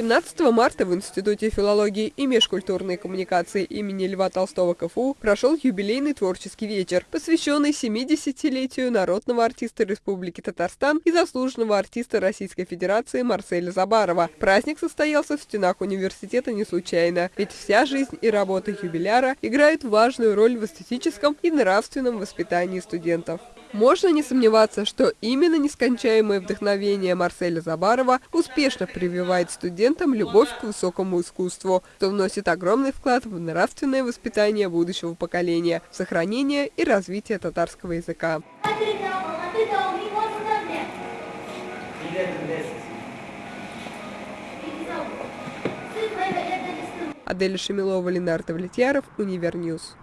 17 марта в Институте филологии и межкультурной коммуникации имени Льва Толстого КФУ прошел юбилейный творческий вечер, посвященный 70-летию народного артиста Республики Татарстан и заслуженного артиста Российской Федерации Марселя Забарова. Праздник состоялся в стенах университета не случайно, ведь вся жизнь и работа юбиляра играют важную роль в эстетическом и нравственном воспитании студентов. Можно не сомневаться, что именно нескончаемое вдохновение Марселя Забарова успешно прививает студентам любовь к высокому искусству, что вносит огромный вклад в нравственное воспитание будущего поколения, сохранение и развитие татарского языка. Адель Шамилова, Ленардо Влетьяров, Универньюз.